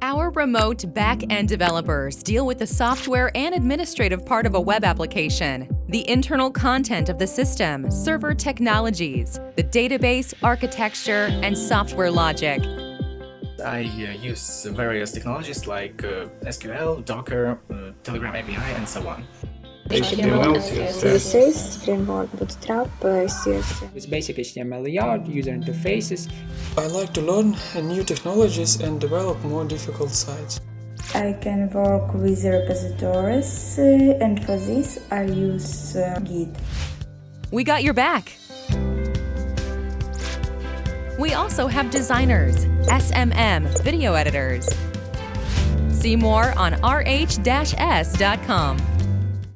Our remote back-end developers deal with the software and administrative part of a web application, the internal content of the system, server technologies, the database, architecture, and software logic. I uh, use various technologies like uh, SQL, Docker, uh, Telegram API, and so on. HTML, CSS, framework, Bootstrap, CSS. With basic HTML layout, user interfaces. I like to learn new technologies and develop more difficult sites. I can work with repositories uh, and for this I use uh, Git. We got your back. We also have designers, SMM, video editors. See more on rh-s.com.